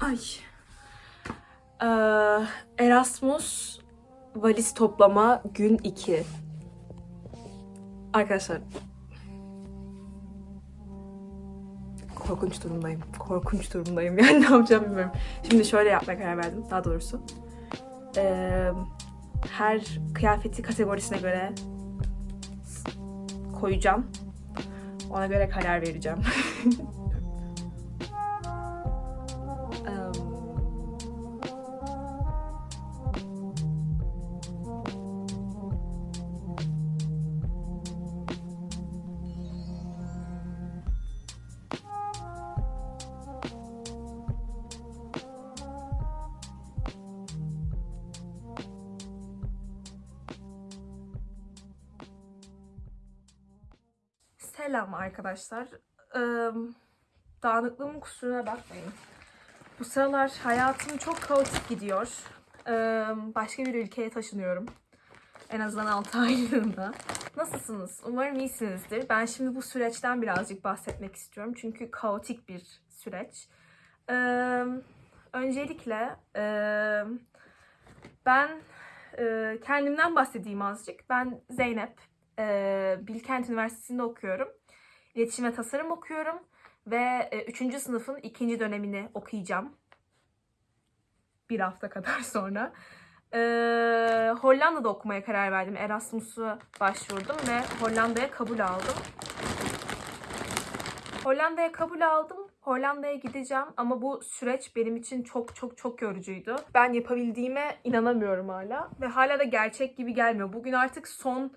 Ay. Ee, Erasmus valiz toplama gün 2. Arkadaşlar. Korkunç durumdayım. Korkunç durumdayım. Yani ne yapacağım bilmiyorum. Şimdi şöyle yapmaya karar verdim. Daha doğrusu. Ee, her kıyafeti kategorisine göre koyacağım. Ona göre karar vereceğim. Selam arkadaşlar. Dağınıklığımın kusuruna bakmayın. Bu sıralar hayatım çok kaotik gidiyor. Başka bir ülkeye taşınıyorum. En azından 6 aylığında. Nasılsınız? Umarım iyisinizdir. Ben şimdi bu süreçten birazcık bahsetmek istiyorum. Çünkü kaotik bir süreç. Öncelikle ben kendimden bahsedeyim azıcık. Ben Zeynep. Eee, Bilkent Üniversitesi'nde okuyorum. İletişim ve tasarım okuyorum. Ve 3. sınıfın ikinci dönemini okuyacağım. Bir hafta kadar sonra. Ee, Hollanda'da okumaya karar verdim. Erasmus'a başvurdum ve Hollanda'ya kabul aldım. Hollanda'ya kabul aldım. Hollanda'ya gideceğim ama bu süreç benim için çok çok çok yorucuydu. Ben yapabildiğime inanamıyorum hala ve hala da gerçek gibi gelmiyor. Bugün artık son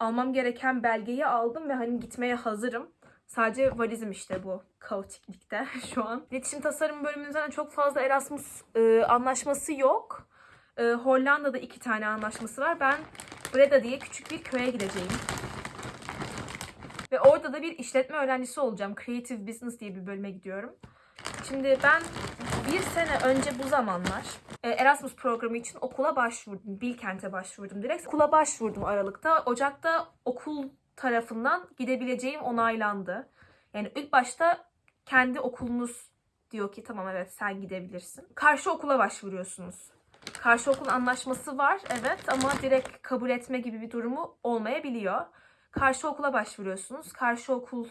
almam gereken belgeyi aldım ve hani gitmeye hazırım. Sadece valizim işte bu kaotiklikte şu an. İletişim tasarım bölümünün zaten çok fazla Erasmus e, anlaşması yok. E, Hollanda'da iki tane anlaşması var. Ben Breda diye küçük bir köye gideceğim. Ve orada da bir işletme öğrencisi olacağım. Creative Business diye bir bölüme gidiyorum. Şimdi ben bir sene önce bu zamanlar e, Erasmus programı için okula başvurdum. Bilkent'e başvurdum direkt. Okula başvurdum Aralık'ta. Ocak'ta okul tarafından gidebileceğim onaylandı. Yani ilk başta kendi okulunuz diyor ki tamam evet sen gidebilirsin. Karşı okula başvuruyorsunuz. Karşı okul anlaşması var evet ama direkt kabul etme gibi bir durumu olmayabiliyor. Karşı okula başvuruyorsunuz. Karşı okul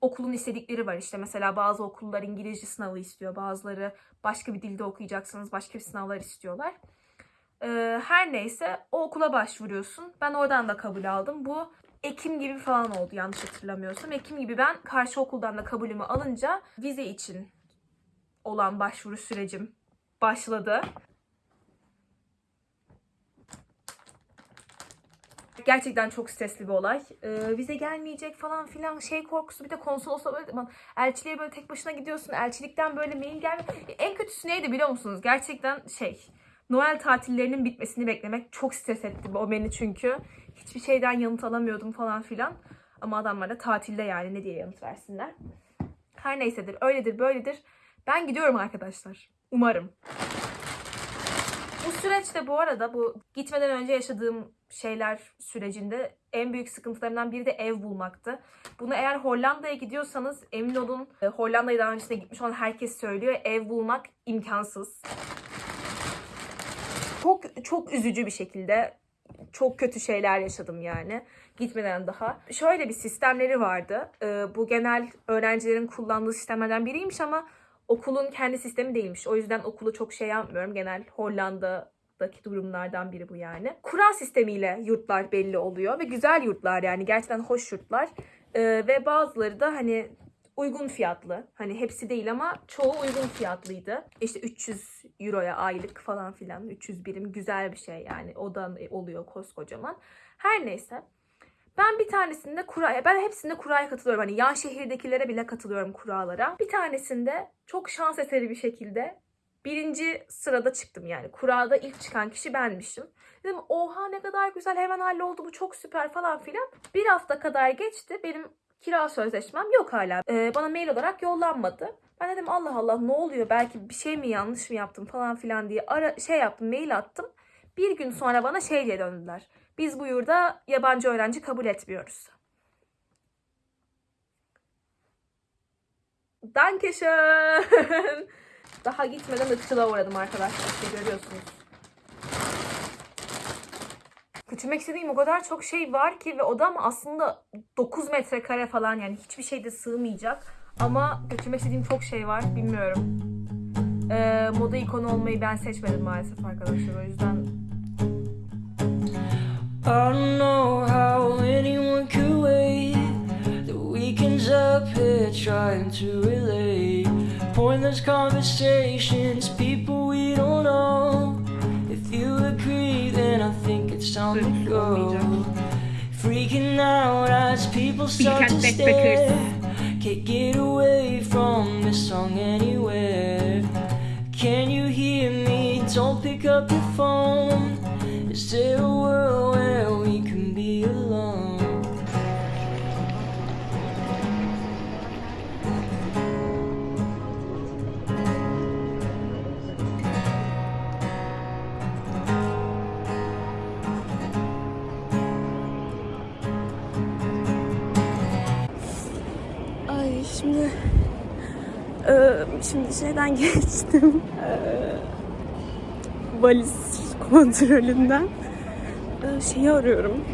okulun istedikleri var işte mesela bazı okullar İngilizce sınavı istiyor bazıları başka bir dilde okuyacaksınız başka bir sınavlar istiyorlar. Ee, her neyse o okula başvuruyorsun. Ben oradan da kabul aldım. Bu Ekim gibi falan oldu yanlış hatırlamıyorsam. Ekim gibi ben karşı okuldan da kabulümü alınca vize için olan başvuru sürecim başladı. Gerçekten çok stresli bir olay. Ee, vize gelmeyecek falan filan şey korkusu. Bir de konsolosla böyle elçiliğe böyle tek başına gidiyorsun. Elçilikten böyle mail gelmiyor. En kötüsü neydi biliyor musunuz? Gerçekten şey Noel tatillerinin bitmesini beklemek çok stres etti o beni çünkü. Hiçbir şeyden yanıt alamıyordum falan filan. Ama adamlar da tatilde yani ne diye yanıt versinler. Her neysedir öyledir böyledir. Ben gidiyorum arkadaşlar. Umarım. Bu süreçte bu arada bu gitmeden önce yaşadığım şeyler sürecinde en büyük sıkıntılarımdan biri de ev bulmaktı. Bunu eğer Hollanda'ya gidiyorsanız emin olun e, Hollanda'ya daha öncesinde gitmiş olan herkes söylüyor. Ev bulmak imkansız. Çok çok üzücü bir şekilde çok kötü şeyler yaşadım yani gitmeden daha. Şöyle bir sistemleri vardı. Ee, bu genel öğrencilerin kullandığı sistemlerden biriymiş ama okulun kendi sistemi değilmiş. O yüzden okulu çok şey yapmıyorum. Genel Hollanda'daki durumlardan biri bu yani. Kura sistemiyle yurtlar belli oluyor ve güzel yurtlar yani gerçekten hoş yurtlar. Ee, ve bazıları da hani uygun fiyatlı. Hani hepsi değil ama çoğu uygun fiyatlıydı. İşte 300 euroya aylık falan filan. 300 birim güzel bir şey yani. Odan oluyor koskocaman. Her neyse. Ben bir tanesinde kuraya, ben hepsinde kuraya katılıyorum. Hani yan şehirdekilere bile katılıyorum kuralara. Bir tanesinde çok şans eseri bir şekilde birinci sırada çıktım yani. Kurada ilk çıkan kişi benmişim. Dedim oha ne kadar güzel hemen halloldu bu çok süper falan filan. Bir hafta kadar geçti. Benim kira sözleşmem yok hala. Ee, bana mail olarak yollanmadı. Ben dedim Allah Allah ne oluyor belki bir şey mi yanlış mı yaptım falan filan diye ara, şey yaptım mail attım. Bir gün sonra bana şey diye döndüler. Biz bu yurda yabancı öğrenci kabul etmiyoruz. Dankeschön. Daha gitmeden ırkçılığa uğradım arkadaşlar. İşte görüyorsunuz. Götürmek istediğim o kadar çok şey var ki ve odam aslında 9 metrekare falan yani hiçbir şeyde sığmayacak. Ama götürmek istediğim çok şey var. Bilmiyorum. Ee, moda ikonu olmayı ben seçmedim maalesef arkadaşlar. O yüzden I know how anyone could wait. The weekend's up here trying to relate. Pointless conversations, people we don't know. If you agree, then I think it's time to go. Freaking out as people start to stare. Can't get away from this song anywhere. Can you hear me? Don't pick up your phone. Is there a world şimdi şeyden geçtim. Eee, valiz kontrolünden. Eee, şeyi arıyorum.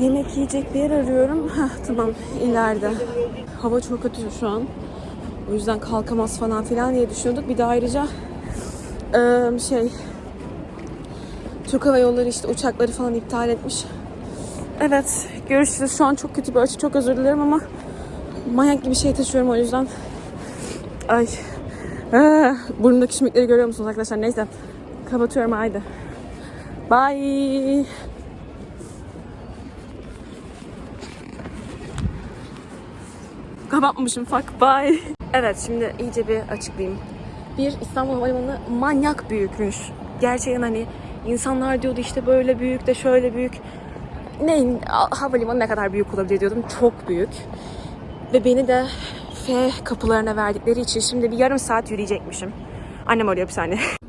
Yemek yiyecek bir yer arıyorum. Heh, tamam ileride. Hava çok kötü şu an. O yüzden kalkamaz falan filan diye düşünüyorduk. Bir de ayrıca şey Türk Hava Yolları işte uçakları falan iptal etmiş. Evet, görüşürüz. Şu an çok kötü bir açı. Çok özür dilerim ama manyak gibi şey taşıyorum o yüzden. Ay. Ah, burnumdaki şimdikleri görüyor musunuz arkadaşlar? Neyse. Kapatıyorum haydi. Bye. Kapatmamışım fuck bye. Evet şimdi iyice bir açıklayayım. Bir İstanbul Havalimanı manyak büyükmüş. Gerçekten hani insanlar diyordu işte böyle büyük de şöyle büyük. Ne havalimanı ne kadar büyük olabilir diyordum. Çok büyük. Ve beni de F kapılarına verdikleri için şimdi bir yarım saat yürüyecekmişim. Annem arıyor bir saniye.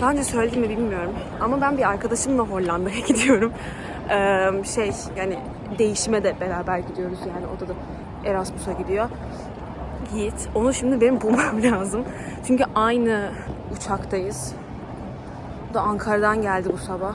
Daha önce söyledim mi bilmiyorum. Ama ben bir arkadaşımla Hollanda'ya gidiyorum. Ee, şey yani değişime de beraber gidiyoruz yani o da da Erasmus'a gidiyor. Yiğit. Onu şimdi benim bulmam lazım. Çünkü aynı uçaktayız. O da Ankara'dan geldi bu sabah.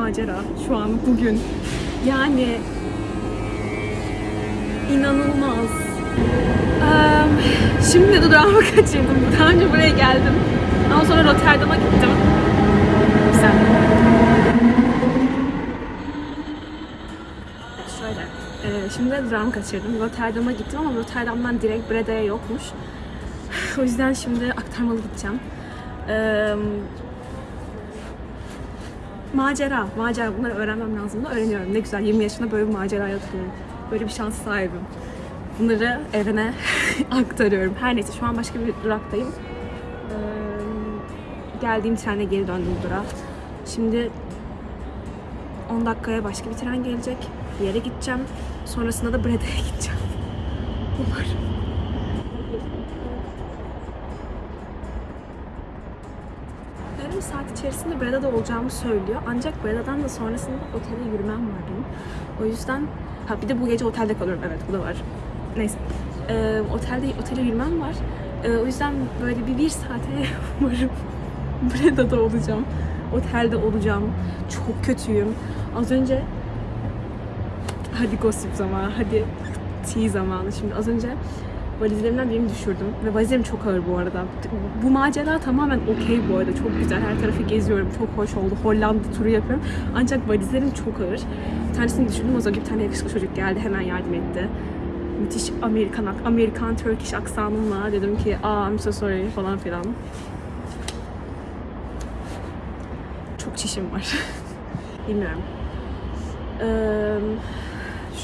macera şu an bugün. Yani inanılmaz. Em, şimdi dudağımı kaçırdım. Daha önce buraya geldim. Ondan sonra Rotterdam'a gittim. Güzel. Şöyle. şimdi de dudağımı kaçırdım. Rotterdam'a gittim ama Rotterdam'dan direkt Breda'ya yokmuş. O yüzden şimdi aktarmalı gideceğim. Ee, macera, macera. Bunları öğrenmem lazım da öğreniyorum. Ne güzel 20 yaşında böyle bir maceraya atılıyorum. Böyle bir şans sahibim. Bunları evine aktarıyorum. Her neyse şu an başka bir duraktayım. Ee, geldiğim trene geri döndüm durağa. Şimdi 10 dakikaya başka bir tren gelecek. Bir yere gideceğim. Sonrasında da Breda'ya gideceğim. Umarım. İçerisinde Breda'da olacağımı söylüyor. Ancak Breda'dan da sonrasında otele yürümem var benim. O yüzden ha bir de bu gece otelde kalıyorum. Evet bu da var. Neyse. Ee, otelde otele yürümem var. Ee, o yüzden böyle bir bir saate varım. Breda'da olacağım. Otelde olacağım. Çok kötüyüm. Az önce hadi gossip zamanı, hadi tea zamanı. Şimdi az önce valizlerimden birini düşürdüm. Ve valizlerim çok ağır bu arada. Bu macera tamamen okey bu arada. Çok güzel. Her tarafı geziyorum. Çok hoş oldu. Hollanda turu yapıyorum. Ancak valizlerim çok ağır. Bir tanesini düşürdüm. O zaman bir tane yakışıklı çocuk geldi. Hemen yardım etti. Müthiş Amerikan, Amerikan Turkish aksanımla dedim ki aa I'm so sorry falan filan. Çok çişim var. Bilmiyorum. Eee,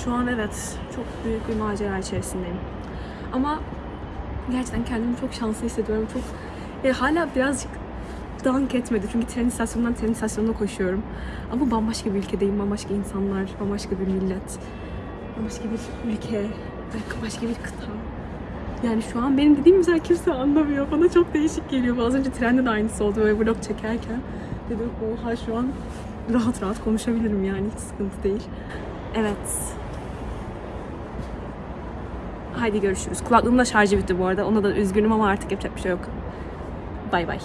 şu an evet çok büyük bir macera içerisindeyim. Ama gerçekten kendimi çok şanslı hissediyorum. Çok ya hala birazcık dank etmedi. Çünkü tren istasyonundan tren istasyonuna koşuyorum. Ama bambaşka bir ülkedeyim. Bambaşka insanlar, bambaşka bir millet. Bambaşka bir ülke, başka bir kıta. Yani şu an benim dediğim mesela kimse anlamıyor. Bana çok değişik geliyor. Az önce trende de aynısı oldu. Böyle vlog çekerken dedim oha şu an rahat rahat konuşabilirim yani hiç sıkıntı değil. Evet. Haydi görüşürüz. Kulaklığımın da şarjı bitti bu arada. Ona da üzgünüm ama artık yapacak bir şey yok. Bay bay.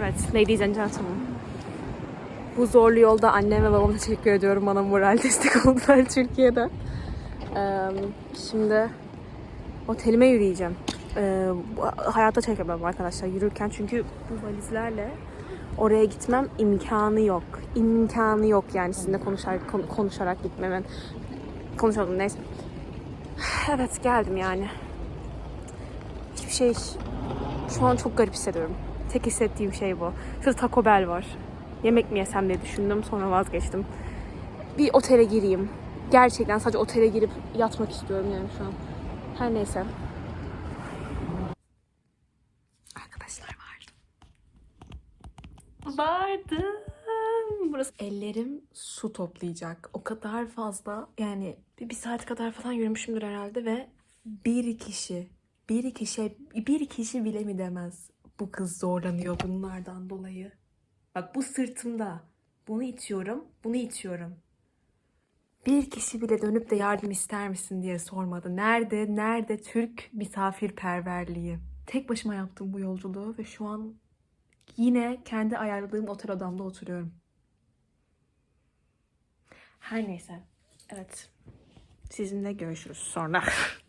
Evet, ladies and gentlemen. Bu zorlu yolda annem ve babama teşekkür ediyorum. Bana moral destek oldular Türkiye'de. Ee, şimdi otelime yürüyeceğim. Ee, hayatta çekemem arkadaşlar yürürken çünkü bu valizlerle oraya gitmem imkanı yok. İmkanı yok yani sizinle konuşarak, kon- konuşarak gitmemin. Konuşalım neyse. Evet geldim yani. Hiçbir şey şu an çok garip hissediyorum. Tek hissettiğim şey bu. Şurada Taco Bell var. Yemek mi yesem diye düşündüm. Sonra vazgeçtim. Bir otele gireyim. Gerçekten sadece otele girip yatmak istiyorum yani şu an. Her neyse. Arkadaşlar vardı. Vardı. Burası ellerim su toplayacak. O kadar fazla yani bir, bir saat kadar falan yürümüşümdür herhalde ve bir kişi bir kişi bir kişi bile mi demez bu kız zorlanıyor bunlardan dolayı. Bak bu sırtımda. Bunu itiyorum, bunu itiyorum. Bir kişi bile dönüp de yardım ister misin diye sormadı. Nerede, nerede Türk misafirperverliği? Tek başıma yaptım bu yolculuğu ve şu an yine kendi ayarladığım otel odamda oturuyorum. Her neyse. Evet. Sizinle görüşürüz sonra.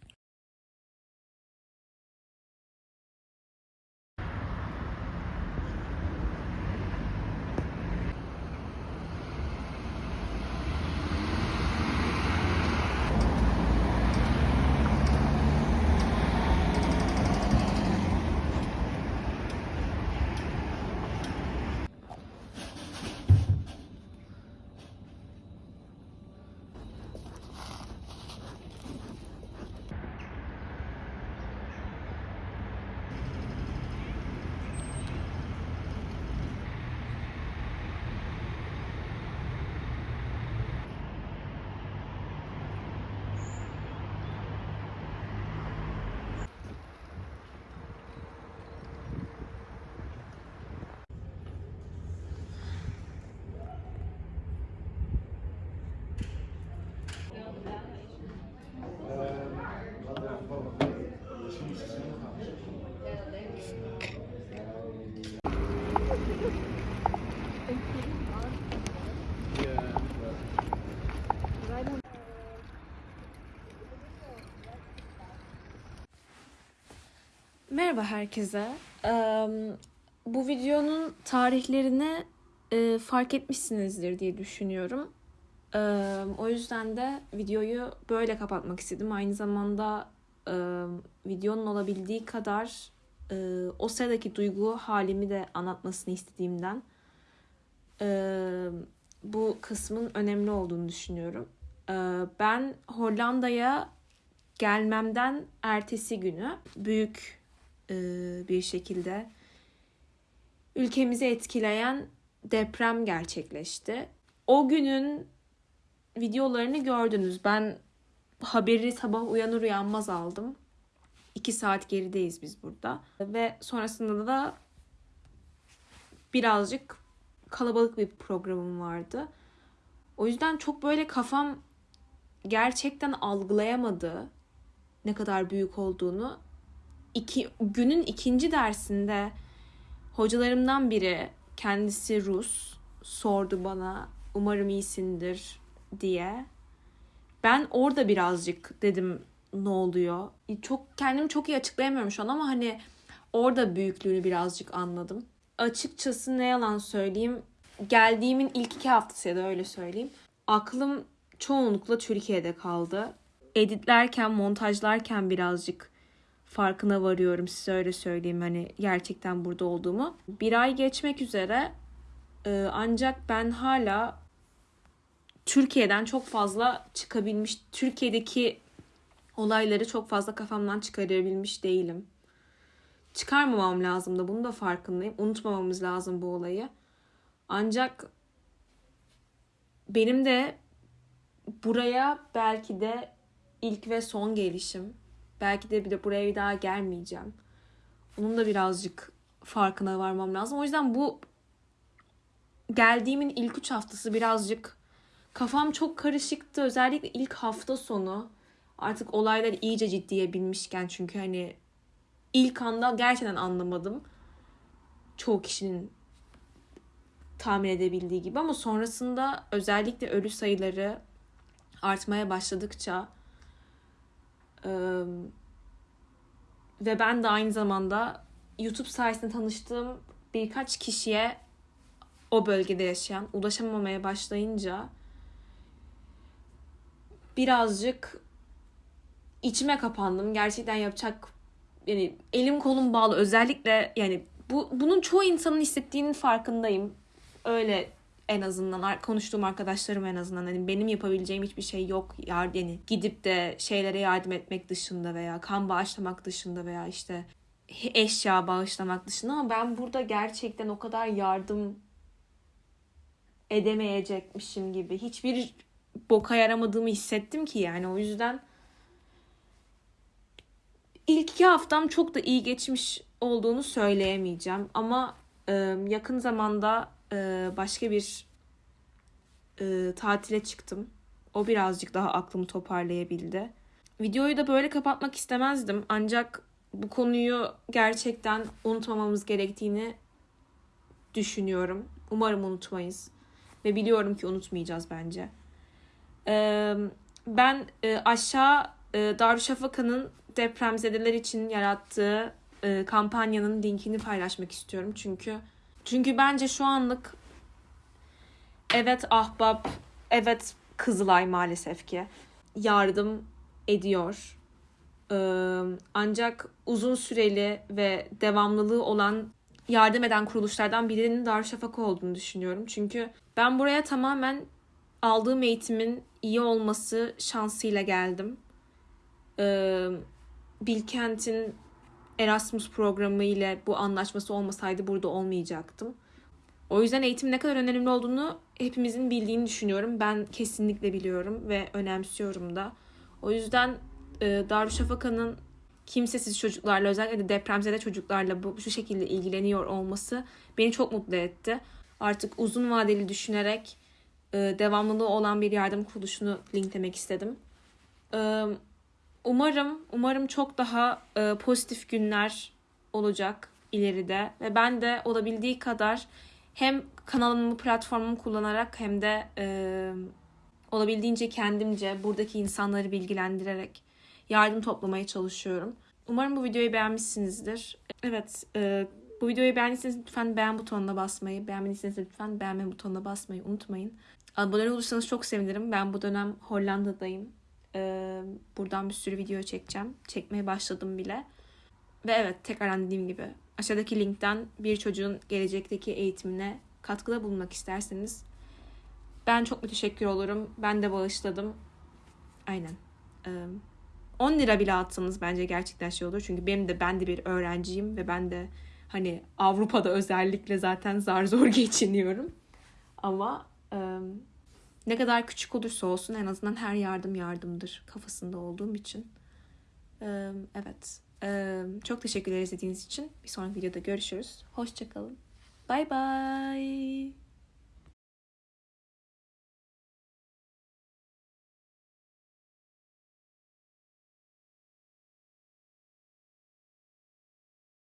Merhaba herkese. Bu videonun tarihlerini fark etmişsinizdir diye düşünüyorum. O yüzden de videoyu böyle kapatmak istedim. Aynı zamanda videonun olabildiği kadar o sıradaki duygu halimi de anlatmasını istediğimden bu kısmın önemli olduğunu düşünüyorum. Ben Hollanda'ya gelmemden ertesi günü büyük bir şekilde ülkemizi etkileyen deprem gerçekleşti. O günün videolarını gördünüz. Ben haberi sabah uyanır uyanmaz aldım. İki saat gerideyiz biz burada. Ve sonrasında da birazcık kalabalık bir programım vardı. O yüzden çok böyle kafam gerçekten algılayamadı ne kadar büyük olduğunu. İki, günün ikinci dersinde hocalarımdan biri kendisi Rus sordu bana umarım iyisindir diye. Ben orada birazcık dedim ne oluyor? Çok kendimi çok iyi açıklayamıyorum şu an ama hani orada büyüklüğünü birazcık anladım. Açıkçası ne yalan söyleyeyim geldiğimin ilk iki haftası ya da öyle söyleyeyim. Aklım çoğunlukla Türkiye'de kaldı. Editlerken, montajlarken birazcık farkına varıyorum size öyle söyleyeyim hani gerçekten burada olduğumu. Bir ay geçmek üzere e, ancak ben hala Türkiye'den çok fazla çıkabilmiş, Türkiye'deki olayları çok fazla kafamdan çıkarabilmiş değilim. Çıkarmamam lazım da bunu da farkındayım. Unutmamamız lazım bu olayı. Ancak benim de buraya belki de ilk ve son gelişim. Belki de bir de buraya bir daha gelmeyeceğim. Onun da birazcık farkına varmam lazım. O yüzden bu geldiğimin ilk üç haftası birazcık kafam çok karışıktı. Özellikle ilk hafta sonu artık olaylar iyice ciddiye binmişken çünkü hani ilk anda gerçekten anlamadım. Çoğu kişinin tahmin edebildiği gibi ama sonrasında özellikle ölü sayıları artmaya başladıkça ve ben de aynı zamanda YouTube sayesinde tanıştığım birkaç kişiye o bölgede yaşayan ulaşamamaya başlayınca birazcık içime kapandım. Gerçekten yapacak yani elim kolum bağlı. Özellikle yani bu bunun çoğu insanın hissettiğinin farkındayım. Öyle en azından konuştuğum arkadaşlarım en azından hani benim yapabileceğim hiçbir şey yok. Yar yani gidip de şeylere yardım etmek dışında veya kan bağışlamak dışında veya işte eşya bağışlamak dışında ama ben burada gerçekten o kadar yardım edemeyecekmişim gibi hiçbir boka yaramadığımı hissettim ki yani o yüzden ilk iki haftam çok da iyi geçmiş olduğunu söyleyemeyeceğim ama e, yakın zamanda e, başka bir e, tatile çıktım. O birazcık daha aklımı toparlayabildi. Videoyu da böyle kapatmak istemezdim ancak bu konuyu gerçekten unutmamamız gerektiğini düşünüyorum. Umarım unutmayız ve biliyorum ki unutmayacağız bence. Ee, ben e, aşağı e, Darüşşafaka'nın depremzedeler için yarattığı e, kampanyanın linkini paylaşmak istiyorum çünkü çünkü bence şu anlık evet Ahbap, evet Kızılay maalesef ki yardım ediyor. Ancak uzun süreli ve devamlılığı olan yardım eden kuruluşlardan birinin Darüşşafaka olduğunu düşünüyorum. Çünkü ben buraya tamamen aldığım eğitimin iyi olması şansıyla geldim. Bilkent'in Erasmus programı ile bu anlaşması olmasaydı burada olmayacaktım. O yüzden eğitim ne kadar önemli olduğunu hepimizin bildiğini düşünüyorum. Ben kesinlikle biliyorum ve önemsiyorum da. O yüzden e, Darüşşafaka'nın kimsesiz çocuklarla özellikle de depremzede çocuklarla bu şu şekilde ilgileniyor olması beni çok mutlu etti. Artık uzun vadeli düşünerek e, devamlılığı olan bir yardım kuruluşunu linklemek istedim. E, umarım umarım çok daha e, pozitif günler olacak ileride ve ben de olabildiği kadar hem kanalımı platformumu kullanarak hem de e, olabildiğince kendimce buradaki insanları bilgilendirerek yardım toplamaya çalışıyorum. Umarım bu videoyu beğenmişsinizdir. Evet, e, bu videoyu beğendiyseniz lütfen beğen butonuna basmayı, beğenmediyseniz lütfen beğenme butonuna basmayı unutmayın. Abone olursanız çok sevinirim. Ben bu dönem Hollanda'dayım. E, buradan bir sürü video çekeceğim. Çekmeye başladım bile. Ve evet tekrardan dediğim gibi aşağıdaki linkten bir çocuğun gelecekteki eğitimine katkıda bulunmak isterseniz ben çok müteşekkir olurum. Ben de bağışladım. Aynen. Ee, 10 lira bile atsanız bence gerçekten şey olur. Çünkü benim de ben de bir öğrenciyim ve ben de hani Avrupa'da özellikle zaten zar zor geçiniyorum. Ama ne kadar küçük olursa olsun en azından her yardım yardımdır kafasında olduğum için. Evet. Çok teşekkürler izlediğiniz için. Bir sonraki videoda görüşürüz. Hoşçakalın. Bye bye.